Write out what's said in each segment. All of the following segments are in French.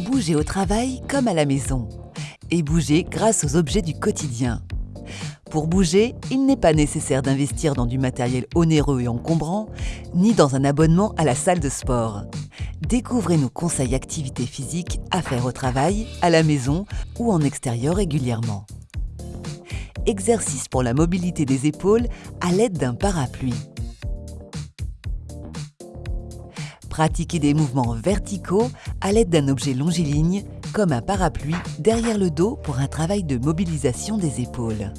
Bougez au travail comme à la maison. Et bougez grâce aux objets du quotidien. Pour bouger, il n'est pas nécessaire d'investir dans du matériel onéreux et encombrant, ni dans un abonnement à la salle de sport. Découvrez nos conseils activités physiques à faire au travail, à la maison ou en extérieur régulièrement. Exercice pour la mobilité des épaules à l'aide d'un parapluie. Pratiquez des mouvements verticaux à l'aide d'un objet longiligne, comme un parapluie, derrière le dos pour un travail de mobilisation des épaules.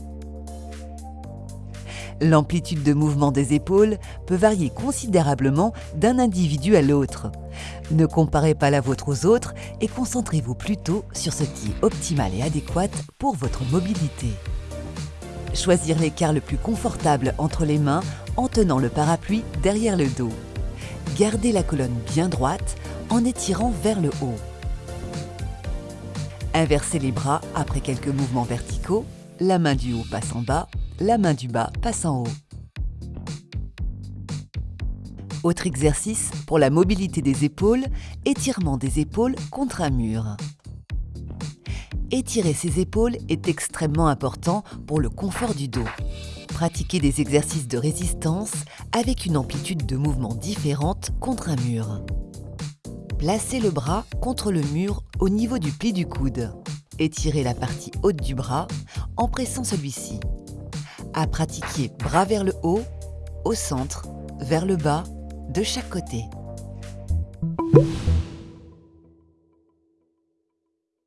L'amplitude de mouvement des épaules peut varier considérablement d'un individu à l'autre. Ne comparez pas la vôtre aux autres et concentrez-vous plutôt sur ce qui est optimal et adéquat pour votre mobilité. Choisir l'écart le plus confortable entre les mains en tenant le parapluie derrière le dos. Gardez la colonne bien droite en étirant vers le haut. Inversez les bras après quelques mouvements verticaux, la main du haut passe en bas, la main du bas passe en haut. Autre exercice pour la mobilité des épaules, étirement des épaules contre un mur. Étirer ses épaules est extrêmement important pour le confort du dos. Pratiquez des exercices de résistance avec une amplitude de mouvement différente contre un mur. Placez le bras contre le mur au niveau du pli du coude. Étirez la partie haute du bras en pressant celui-ci. À pratiquer bras vers le haut, au centre, vers le bas, de chaque côté.